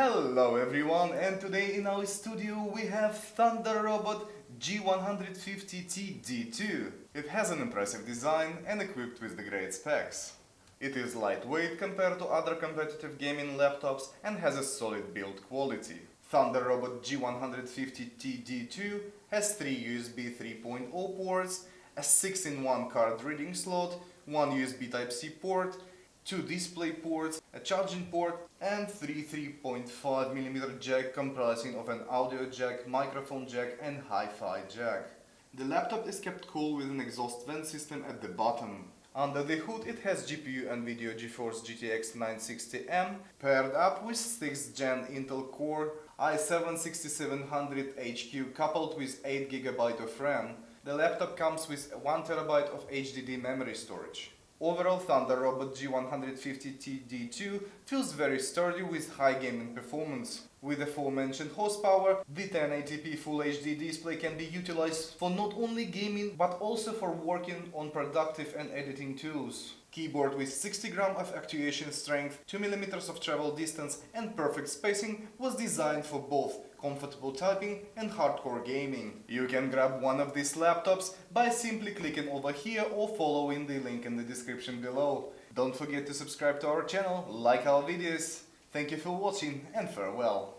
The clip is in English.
Hello everyone and today in our studio we have Thunder Robot G150T-D2. It has an impressive design and equipped with the great specs. It is lightweight compared to other competitive gaming laptops and has a solid build quality. Thunder Robot G150T-D2 has three USB 3.0 ports, a 6-in-1 card reading slot, one USB Type-C port, two display ports, a charging port and three 3.5mm jack comprising of an audio jack, microphone jack and hi-fi jack. The laptop is kept cool with an exhaust vent system at the bottom. Under the hood it has GPU NVIDIA GeForce GTX 960M paired up with 6th gen Intel Core i7-6700HQ coupled with 8GB of RAM. The laptop comes with 1TB of HDD memory storage. Overall Thunder Robot G150T-D2 feels very sturdy with high gaming performance. With the aforementioned horsepower, the 1080p Full HD display can be utilized for not only gaming but also for working on productive and editing tools. Keyboard with 60 gram of actuation strength, 2 mm of travel distance and perfect spacing was designed for both comfortable typing and hardcore gaming. You can grab one of these laptops by simply clicking over here or following the link in the description below. Don't forget to subscribe to our channel, like our videos. Thank you for watching and farewell.